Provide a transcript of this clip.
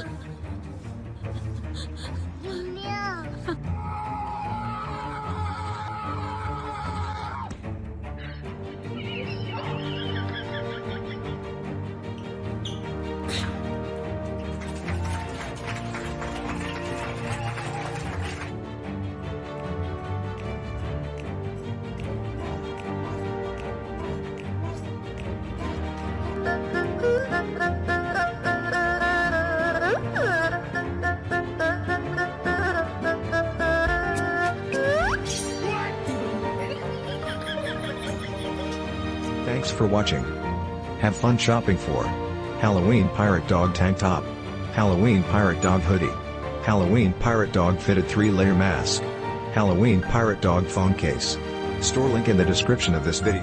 Ha ha ha! Thanks for watching. Have fun shopping for Halloween Pirate Dog Tank Top, Halloween Pirate Dog Hoodie, Halloween Pirate Dog Fitted 3-Layer Mask, Halloween Pirate Dog Phone Case. Store link in the description of this video.